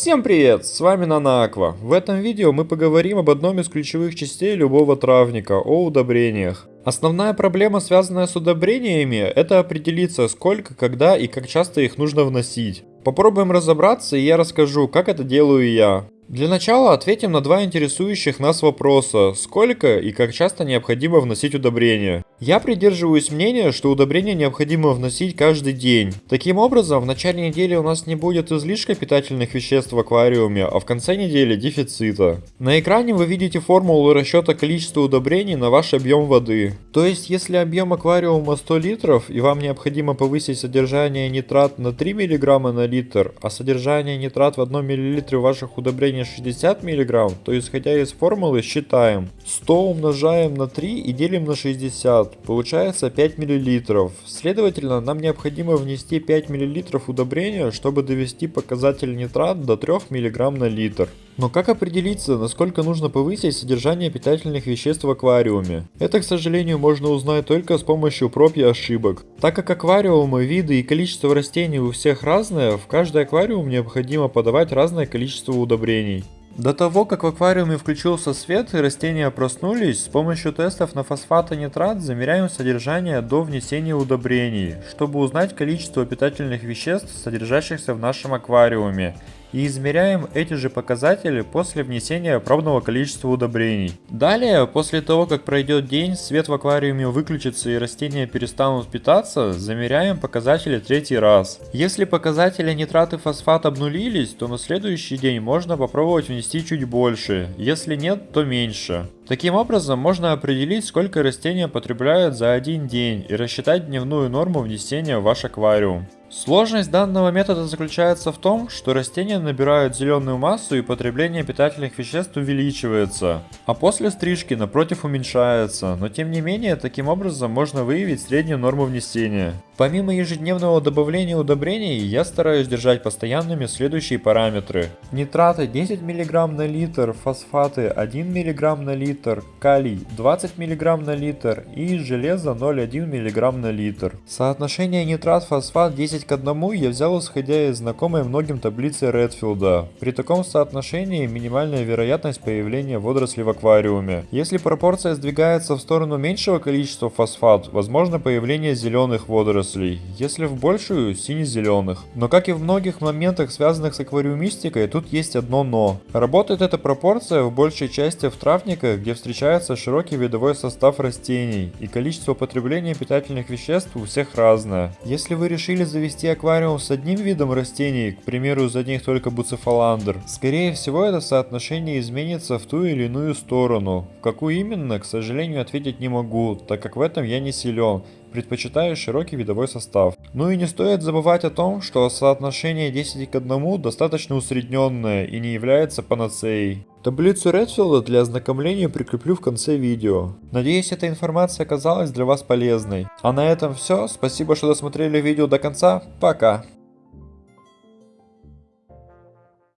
Всем привет, с вами Нанаква. В этом видео мы поговорим об одном из ключевых частей любого травника, о удобрениях. Основная проблема, связанная с удобрениями, это определиться, сколько, когда и как часто их нужно вносить. Попробуем разобраться и я расскажу, как это делаю я. Для начала ответим на два интересующих нас вопроса. Сколько и как часто необходимо вносить удобрения? Я придерживаюсь мнения, что удобрения необходимо вносить каждый день. Таким образом, в начале недели у нас не будет излишка питательных веществ в аквариуме, а в конце недели дефицита. На экране вы видите формулу расчета количества удобрений на ваш объем воды. То есть, если объем аквариума 100 литров и вам необходимо повысить содержание нитрат на 3 мг на литр, а содержание нитрат в 1 мл ваших удобрений давление 60 мг, то исходя из формулы считаем 100 умножаем на 3 и делим на 60, получается 5 мл. Следовательно, нам необходимо внести 5 мл удобрения, чтобы довести показатель нитрат до 3 мг на литр. Но как определиться, насколько нужно повысить содержание питательных веществ в аквариуме? Это, к сожалению, можно узнать только с помощью проб и ошибок. Так как аквариумы, виды и количество растений у всех разное, в каждый аквариум необходимо подавать разное количество удобрений. До того, как в аквариуме включился свет и растения проснулись, с помощью тестов на фосфат и нитрат замеряем содержание до внесения удобрений, чтобы узнать количество питательных веществ, содержащихся в нашем аквариуме, и измеряем эти же показатели после внесения пробного количества удобрений. Далее, после того как пройдет день, свет в аквариуме выключится и растения перестанут питаться, замеряем показатели третий раз. Если показатели нитрат и фосфат обнулились, то на следующий день можно попробовать внести чуть больше, если нет, то меньше. Таким образом, можно определить, сколько растения потребляют за один день и рассчитать дневную норму внесения в ваш аквариум. Сложность данного метода заключается в том, что растения набирают зеленую массу и потребление питательных веществ увеличивается, а после стрижки напротив уменьшается, но тем не менее таким образом можно выявить среднюю норму внесения. Помимо ежедневного добавления удобрений, я стараюсь держать постоянными следующие параметры. Нитраты 10 мг на литр, фосфаты 1 мг на литр, калий 20 мг на литр и железо 0,1 мг на литр. Соотношение нитрат-фосфат 10 к 1 я взял исходя из знакомой многим таблицы Редфилда. При таком соотношении минимальная вероятность появления водорослей в аквариуме. Если пропорция сдвигается в сторону меньшего количества фосфат, возможно появление зеленых водорослей, если в большую – сине-зеленых. Но как и в многих моментах, связанных с аквариумистикой, тут есть одно но. Работает эта пропорция в большей части в травниках, где встречается широкий видовой состав растений, и количество потребления питательных веществ у всех разное. Если вы решили завести аквариум с одним видом растений, к примеру из одних только буцефаландр, скорее всего это соотношение изменится в ту или иную сторону. В какую именно, к сожалению, ответить не могу, так как в этом я не силен, предпочитаю широкий видовой состав. Ну и не стоит забывать о том, что соотношение 10 к 1 достаточно усредненное и не является панацеей. Таблицу Редфилда для ознакомления прикреплю в конце видео. Надеюсь эта информация оказалась для вас полезной. А на этом все, спасибо что досмотрели видео до конца, пока!